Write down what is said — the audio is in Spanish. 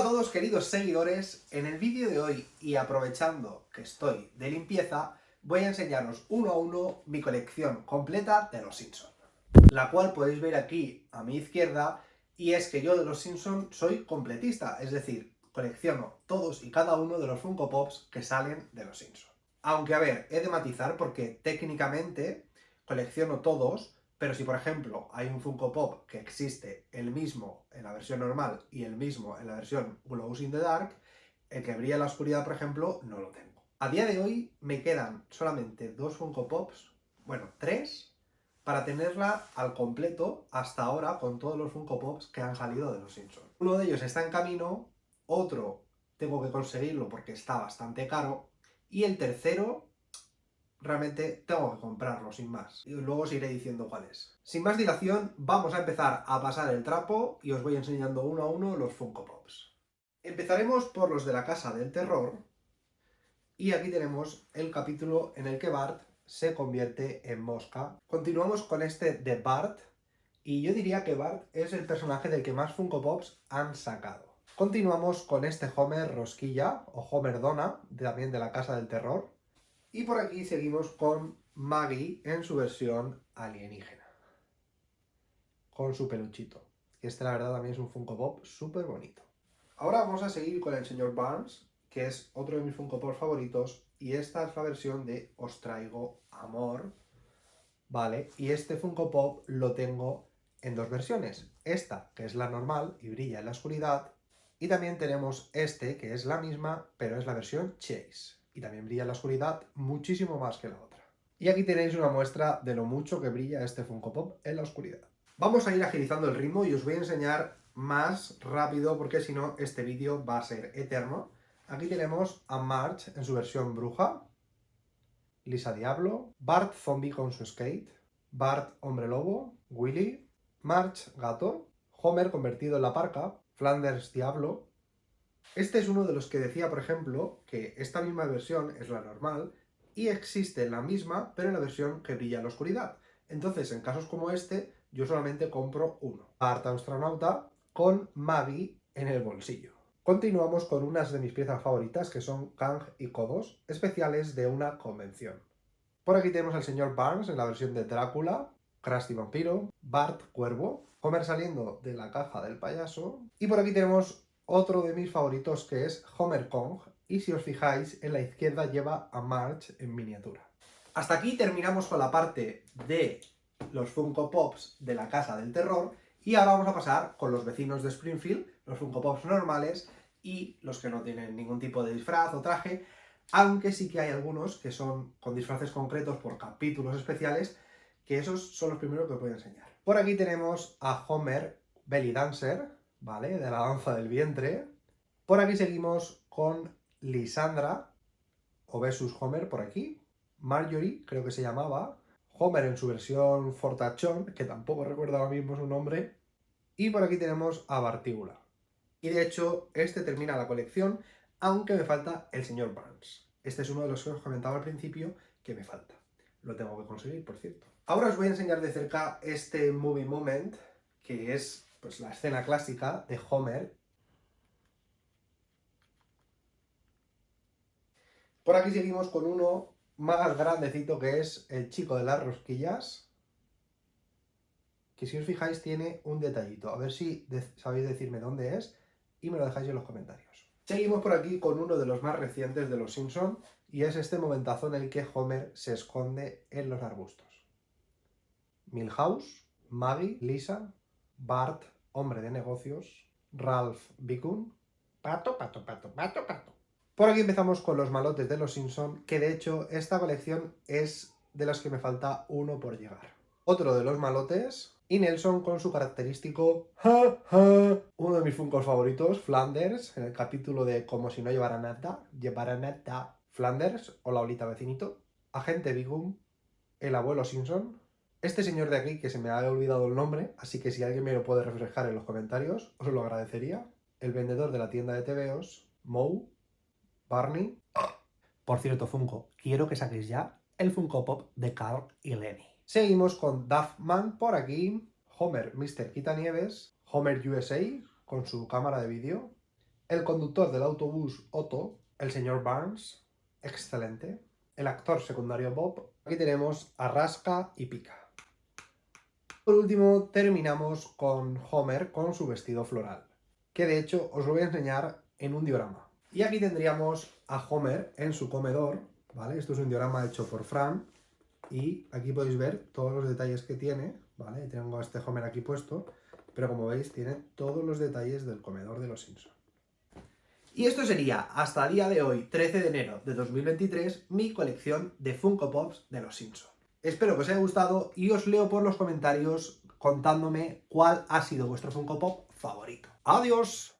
Hola a todos queridos seguidores, en el vídeo de hoy y aprovechando que estoy de limpieza, voy a enseñaros uno a uno mi colección completa de los Simpsons. La cual podéis ver aquí a mi izquierda, y es que yo de los Simpsons soy completista, es decir, colecciono todos y cada uno de los Funko Pops que salen de los Simpsons. Aunque a ver, he de matizar porque técnicamente colecciono todos, pero si, por ejemplo, hay un Funko Pop que existe el mismo en la versión normal y el mismo en la versión Glows in the Dark, el que brilla en la oscuridad, por ejemplo, no lo tengo. A día de hoy me quedan solamente dos Funko Pops, bueno, tres, para tenerla al completo hasta ahora con todos los Funko Pops que han salido de los Simpsons. Uno de ellos está en camino, otro tengo que conseguirlo porque está bastante caro, y el tercero realmente tengo que comprarlo, sin más. Y luego os iré diciendo cuál es. Sin más dilación, vamos a empezar a pasar el trapo y os voy enseñando uno a uno los Funko Pops. Empezaremos por los de la Casa del Terror, y aquí tenemos el capítulo en el que Bart se convierte en mosca. Continuamos con este de Bart, y yo diría que Bart es el personaje del que más Funko Pops han sacado. Continuamos con este Homer Rosquilla, o Homer Donna, también de la Casa del Terror, y por aquí seguimos con Maggie en su versión alienígena. Con su peluchito. Este la verdad también es un Funko Pop súper bonito. Ahora vamos a seguir con el señor Barnes, que es otro de mis Funko Pop favoritos. Y esta es la versión de Os traigo amor. Vale, y este Funko Pop lo tengo en dos versiones. Esta, que es la normal y brilla en la oscuridad. Y también tenemos este, que es la misma, pero es la versión Chase y también brilla en la oscuridad muchísimo más que la otra. Y aquí tenéis una muestra de lo mucho que brilla este Funko Pop en la oscuridad. Vamos a ir agilizando el ritmo y os voy a enseñar más rápido porque si no este vídeo va a ser eterno. Aquí tenemos a March en su versión bruja, Lisa Diablo, Bart zombie con su skate, Bart hombre lobo, Willy, March gato, Homer convertido en la parca, Flanders diablo, este es uno de los que decía, por ejemplo, que esta misma versión es la normal y existe la misma, pero en la versión que brilla en la oscuridad. Entonces, en casos como este, yo solamente compro uno. Harta astronauta con Maggie en el bolsillo. Continuamos con unas de mis piezas favoritas, que son Kang y Kodos, especiales de una convención. Por aquí tenemos al señor Barnes en la versión de Drácula, Krusty Vampiro, Bart Cuervo, Homer saliendo de la caja del payaso, y por aquí tenemos otro de mis favoritos que es Homer Kong, y si os fijáis, en la izquierda lleva a March en miniatura. Hasta aquí terminamos con la parte de los Funko Pops de la Casa del Terror, y ahora vamos a pasar con los vecinos de Springfield, los Funko Pops normales, y los que no tienen ningún tipo de disfraz o traje, aunque sí que hay algunos que son con disfraces concretos por capítulos especiales, que esos son los primeros que os voy a enseñar. Por aquí tenemos a Homer Belly Dancer, ¿vale? De la danza del vientre. Por aquí seguimos con Lisandra, o versus Homer por aquí. Marjorie, creo que se llamaba. Homer en su versión fortachón, que tampoco recuerdo ahora mismo su nombre. Y por aquí tenemos a Bartíbula. Y de hecho, este termina la colección, aunque me falta el señor Barnes. Este es uno de los que os comentaba al principio que me falta. Lo tengo que conseguir, por cierto. Ahora os voy a enseñar de cerca este Movie Moment, que es pues la escena clásica de Homer. Por aquí seguimos con uno más grandecito que es el chico de las rosquillas. Que si os fijáis tiene un detallito. A ver si sabéis decirme dónde es y me lo dejáis en los comentarios. Seguimos por aquí con uno de los más recientes de Los Simpson y es este momentazo en el que Homer se esconde en los arbustos. Milhouse, Maggie, Lisa, Bart, hombre de negocios, Ralph Bicun, pato, pato, pato, pato, pato. Por aquí empezamos con los malotes de los Simpson, que de hecho esta colección es de las que me falta uno por llegar. Otro de los malotes, y Nelson con su característico. Uno de mis funcos favoritos, Flanders, en el capítulo de Como si no llevara nada, llevara nada. Flanders, o la olita vecinito. Agente Bigum, el abuelo Simpson, este señor de aquí, que se me ha olvidado el nombre, así que si alguien me lo puede reflejar en los comentarios, os lo agradecería. El vendedor de la tienda de TVOs, Moe, Barney... Por cierto, Funko, quiero que saquéis ya el Funko Pop de Carl y Lenny. Seguimos con Duffman por aquí, Homer Mr. Quitanieves, Homer USA con su cámara de vídeo, el conductor del autobús Otto, el señor Barnes, excelente, el actor secundario Bob, aquí tenemos a Rasca y Pica. Por último, terminamos con Homer con su vestido floral, que de hecho os lo voy a enseñar en un diorama. Y aquí tendríamos a Homer en su comedor, ¿vale? Esto es un diorama hecho por Fran, y aquí podéis ver todos los detalles que tiene, ¿vale? Tengo a este Homer aquí puesto, pero como veis tiene todos los detalles del comedor de los Simpsons. Y esto sería, hasta día de hoy, 13 de enero de 2023, mi colección de Funko Pops de los Simpsons. Espero que os haya gustado y os leo por los comentarios contándome cuál ha sido vuestro Funko Pop favorito. ¡Adiós!